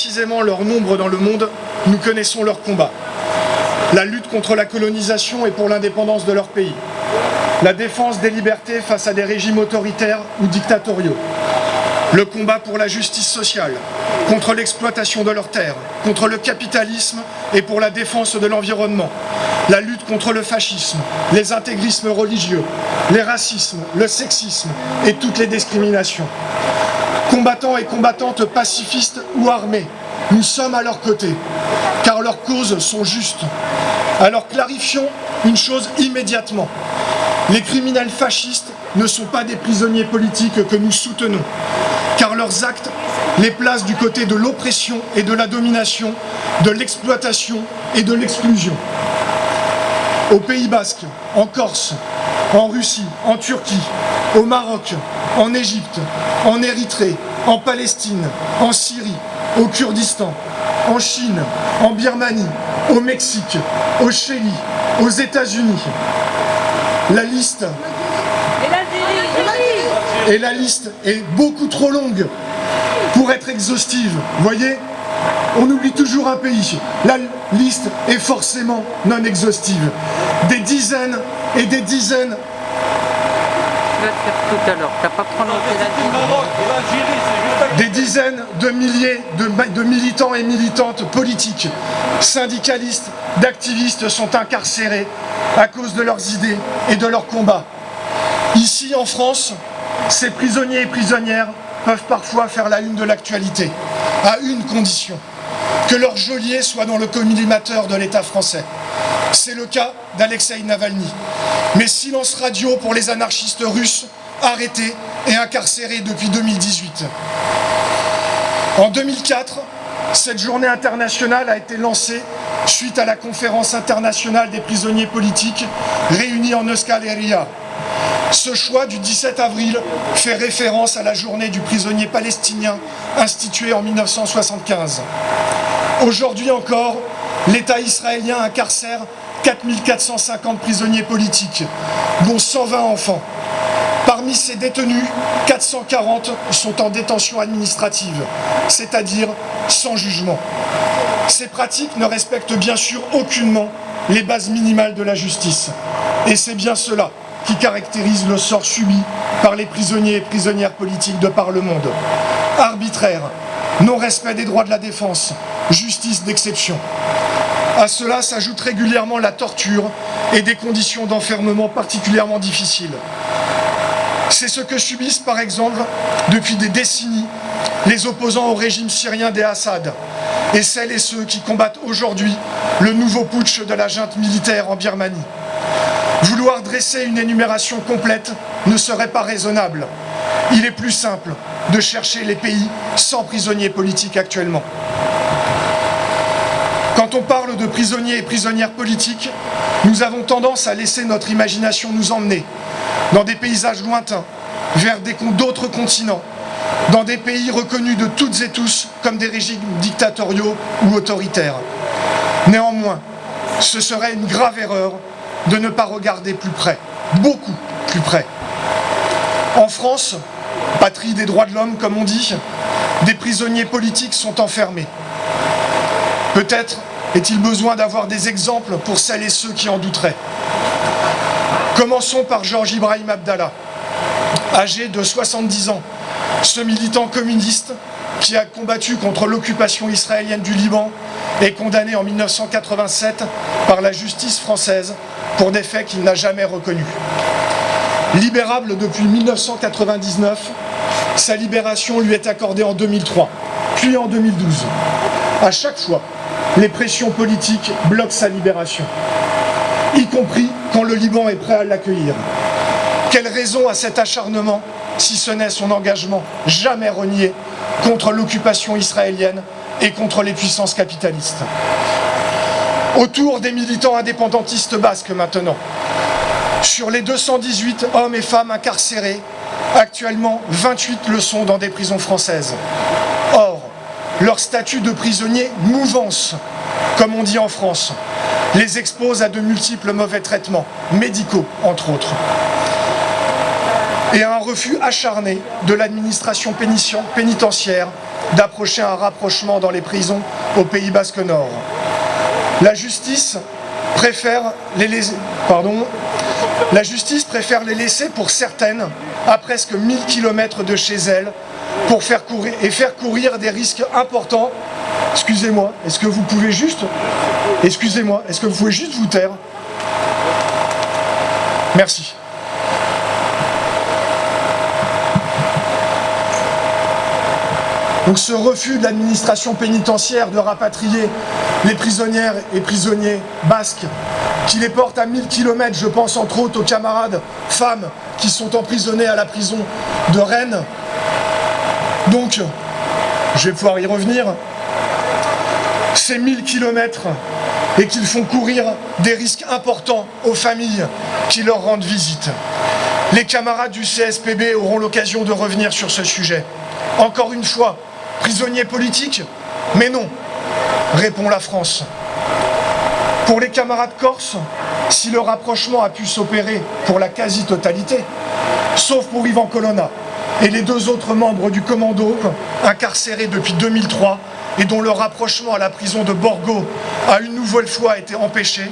précisément leur nombre dans le monde, nous connaissons leur combat. La lutte contre la colonisation et pour l'indépendance de leur pays. La défense des libertés face à des régimes autoritaires ou dictatoriaux. Le combat pour la justice sociale, contre l'exploitation de leurs terres, contre le capitalisme et pour la défense de l'environnement. La lutte contre le fascisme, les intégrismes religieux, les racismes, le sexisme et toutes les discriminations. Combattants et combattantes pacifistes ou armés, nous sommes à leur côté, car leurs causes sont justes. Alors clarifions une chose immédiatement. Les criminels fascistes ne sont pas des prisonniers politiques que nous soutenons, car leurs actes les placent du côté de l'oppression et de la domination, de l'exploitation et de l'exclusion. Au Pays Basque, en Corse, en Russie, en Turquie, au Maroc, en Égypte, en Érythrée, en Palestine, en Syrie, au Kurdistan, en Chine, en Birmanie, au Mexique, au Chili, aux États-Unis. La liste est beaucoup trop longue pour être exhaustive. Voyez? On oublie toujours un pays. La liste est forcément non exhaustive. Des dizaines et des dizaines tout à l'heure. pas Des dizaines de milliers de, de, militants et militantes politiques, syndicalistes, d'activistes sont incarcérés à cause de leurs idées et de leurs combats. Ici en France, ces prisonniers et prisonnières peuvent parfois faire la une de l'actualité, à une condition, que leur geôlier soit dans le collimateur de l'État français. C'est le cas d'Alexei Navalny. Mais silence radio pour les anarchistes russes arrêtés et incarcérés depuis 2018. En 2004, cette journée internationale a été lancée suite à la conférence internationale des prisonniers politiques réunie en Euskal Ce choix du 17 avril fait référence à la journée du prisonnier palestinien instituée en 1975. Aujourd'hui encore, l'État israélien incarcère 4450 prisonniers politiques, dont 120 enfants. Parmi ces détenus, 440 sont en détention administrative, c'est-à-dire sans jugement. Ces pratiques ne respectent bien sûr aucunement les bases minimales de la justice. Et c'est bien cela qui caractérise le sort subi par les prisonniers et prisonnières politiques de par le monde. Arbitraire, non-respect des droits de la défense, justice d'exception. À cela s'ajoute régulièrement la torture et des conditions d'enfermement particulièrement difficiles. C'est ce que subissent par exemple depuis des décennies les opposants au régime syrien des Assad et celles et ceux qui combattent aujourd'hui le nouveau putsch de la junte militaire en Birmanie. Vouloir dresser une énumération complète ne serait pas raisonnable. Il est plus simple de chercher les pays sans prisonniers politiques actuellement. Quand on parle de prisonniers et prisonnières politiques, nous avons tendance à laisser notre imagination nous emmener dans des paysages lointains, vers d'autres continents, dans des pays reconnus de toutes et tous comme des régimes dictatoriaux ou autoritaires. Néanmoins, ce serait une grave erreur de ne pas regarder plus près, beaucoup plus près. En France, patrie des droits de l'homme comme on dit, des prisonniers politiques sont enfermés. Peut-être est-il besoin d'avoir des exemples pour celles et ceux qui en douteraient? Commençons par Georges Ibrahim Abdallah, âgé de 70 ans, ce militant communiste qui a combattu contre l'occupation israélienne du Liban est condamné en 1987 par la justice française pour des faits qu'il n'a jamais reconnus. Libérable depuis 1999, sa libération lui est accordée en 2003, puis en 2012. À chaque fois, les pressions politiques bloquent sa libération, y compris quand le Liban est prêt à l'accueillir. Quelle raison a cet acharnement, si ce n'est son engagement jamais renié contre l'occupation israélienne et contre les puissances capitalistes? Autour des militants indépendantistes basques maintenant. Sur les 218 hommes et femmes incarcérés, actuellement 28 le sont dans des prisons françaises. Leur statut de prisonnier mouvance, comme on dit en France, les expose à de multiples mauvais traitements, médicaux entre autres, et à un refus acharné de l'administration pénitentiaire d'approcher un rapprochement dans les prisons au Pays Basque Nord. La justice préfère les laisser, pardon, la justice préfère les laisser pour certaines à presque 1000 km de chez elles pour faire courir et faire courir des risques importants. Excusez-moi, est-ce que vous pouvez juste, excusez-moi, est-ce que vous pouvez juste vous taire? Merci. Donc ce refus de l'administration pénitentiaire de rapatrier les prisonnières et prisonniers basques, qui les portent à 1000 km, je pense entre autres aux camarades femmes qui sont emprisonnées à la prison de Rennes. Donc, je vais pouvoir y revenir, ces 1000 km et qu'ils font courir des risques importants aux familles qui leur rendent visite. Les camarades du CSPB auront l'occasion de revenir sur ce sujet. Encore une fois, prisonniers politiques? Mais non, répond la France. Pour les camarades corses, si le rapprochement a pu s'opérer pour la quasi-totalité, sauf pour Ivan Colonna et les deux autres membres du commando incarcérés depuis 2003 et dont le rapprochement à la prison de Borgo a une nouvelle fois été empêché,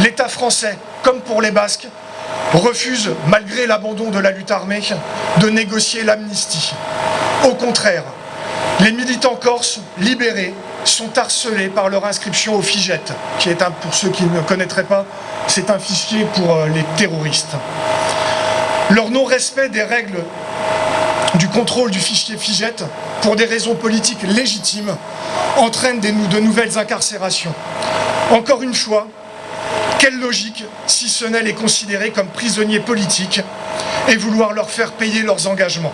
l'État français, comme pour les Basques, refuse, malgré l'abandon de la lutte armée, de négocier l'amnistie. Au contraire, les militants corses libérés sont harcelés par leur inscription au FIGET, qui est un, pour ceux qui ne connaîtraient pas, c'est un fichier pour euh, les terroristes. Leur non-respect des règles contrôle du fichier FIGET, pour des raisons politiques légitimes, entraîne de nouvelles incarcérations. Encore une fois, quelle logique, si ce n'est les considérer comme prisonniers politiques et vouloir leur faire payer leurs engagements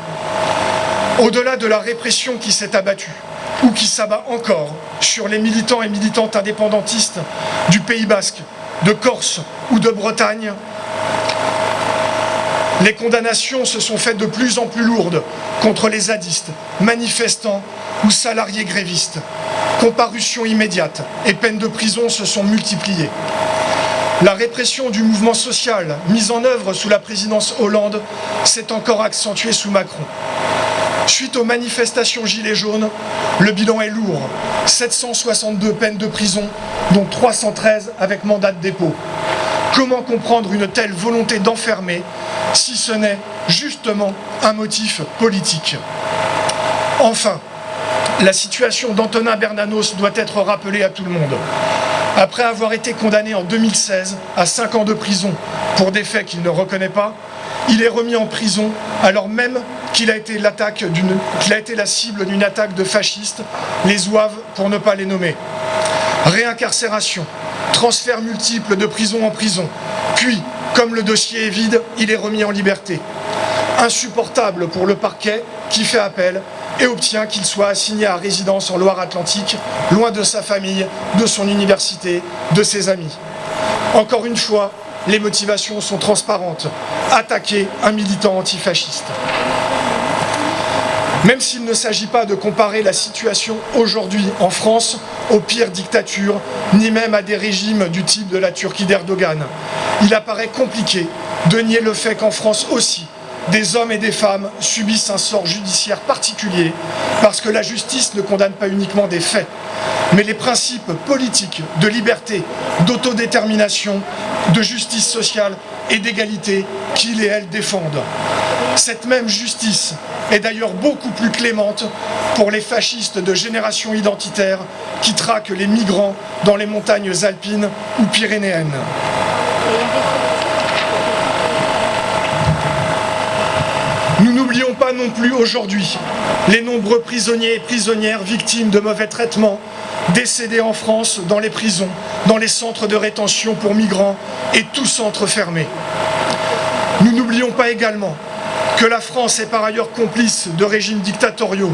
au-delà de la répression qui s'est abattue, ou qui s'abat encore sur les militants et militantes indépendantistes du Pays Basque, de Corse ou de Bretagne, les condamnations se sont faites de plus en plus lourdes contre les zadistes, manifestants ou salariés grévistes. Comparution immédiate et peines de prison se sont multipliées. La répression du mouvement social, mise en œuvre sous la présidence Hollande, s'est encore accentuée sous Macron. Suite aux manifestations Gilets jaunes, le bilan est lourd. 762 peines de prison, dont 313 avec mandat de dépôt. Comment comprendre une telle volonté d'enfermer, si ce n'est justement un motif politique Enfin, la situation d'Antonin Bernanos doit être rappelée à tout le monde. Après avoir été condamné en 2016 à 5 ans de prison pour des faits qu'il ne reconnaît pas, il est remis en prison alors même qu'il a, été la cible d'une attaque de fascistes, les zouaves pour ne pas les nommer. Réincarcération, transfert multiple de prison en prison, puis, comme le dossier est vide, il est remis en liberté. Insupportable pour le parquet qui fait appel et obtient qu'il soit assigné à résidence en Loire-Atlantique, loin de sa famille, de son université, de ses amis. Encore une fois, les motivations sont transparentes. Attaquer un militant antifasciste. Même s'il ne s'agit pas de comparer la situation aujourd'hui en France aux pires dictatures, ni même à des régimes du type de la Turquie d'Erdogan, il apparaît compliqué de nier le fait qu'en France aussi, des hommes et des femmes subissent un sort judiciaire particulier parce que la justice ne condamne pas uniquement des faits, mais les principes politiques de liberté, d'autodétermination, de justice sociale et d'égalité qu'ils et elles défendent. Cette même justice est d'ailleurs beaucoup plus clémente pour les fascistes de génération identitaire qui traquent les migrants dans les montagnes alpines ou pyrénéennes. Nous n'oublions pas non plus aujourd'hui les nombreux prisonniers et prisonnières victimes de mauvais traitements, décédés en France dans les prisons, dans les centres de rétention pour migrants et tous centres fermés. Nous n'oublions pas également que la France est par ailleurs complice de régimes dictatoriaux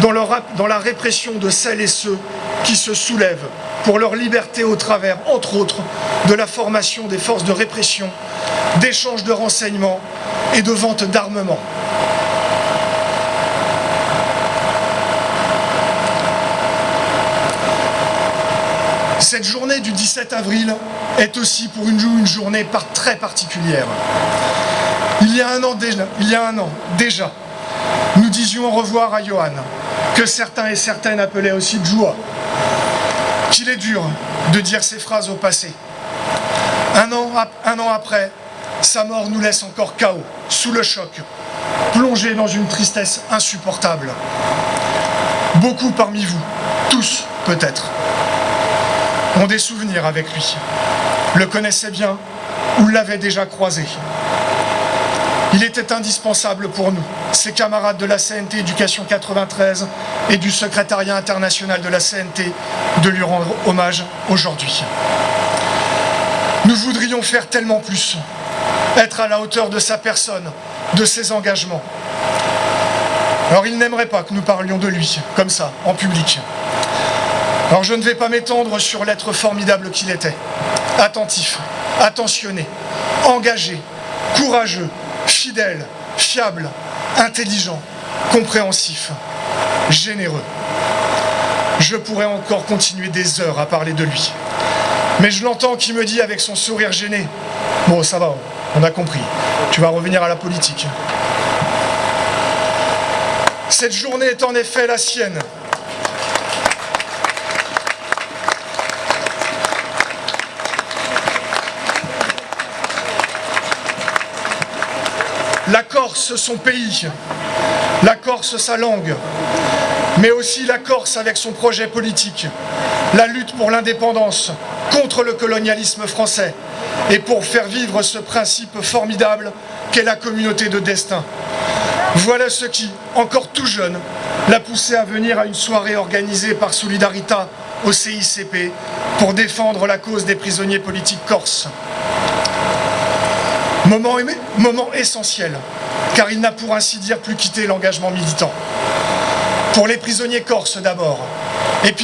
dans, dans la répression de celles et ceux qui se soulèvent pour leur liberté au travers, entre autres, de la formation des forces de répression, d'échange de renseignements et de vente d'armement. Cette journée du 17 avril est aussi pour une, une journée très particulière. Il y a un an déjà, nous disions au revoir à Johan, que certains et certaines appelaient aussi joie, qu'il est dur de dire ces phrases au passé. Un an, un an après, sa mort nous laisse encore chaos, sous le choc, plongé dans une tristesse insupportable. Beaucoup parmi vous, tous peut-être, ont des souvenirs avec lui, le connaissaient bien ou l'avaient déjà croisé. Il était indispensable pour nous, ses camarades de la CNT Éducation 93 et du secrétariat international de la CNT, de lui rendre hommage aujourd'hui. Nous voudrions faire tellement plus, être à la hauteur de sa personne, de ses engagements. Alors il n'aimerait pas que nous parlions de lui, comme ça, en public. Alors je ne vais pas m'étendre sur l'être formidable qu'il était. Attentif, attentionné, engagé, courageux, fidèle, fiable, intelligent, compréhensif, généreux. Je pourrais encore continuer des heures à parler de lui. Mais je l'entends qui me dit avec son sourire gêné, « Bon, ça va, on a compris, tu vas revenir à la politique. » Cette journée est en effet la sienne. La Corse, son pays, la Corse, sa langue, mais aussi la Corse avec son projet politique, la lutte pour l'indépendance, contre le colonialisme français et pour faire vivre ce principe formidable qu'est la communauté de destin. Voilà ce qui, encore tout jeune, l'a poussé à venir à une soirée organisée par Solidarita au CICP pour défendre la cause des prisonniers politiques corses. Moment, essentiel, car il n'a pour ainsi dire plus quitté l'engagement militant. Pour les prisonniers corses d'abord, et puis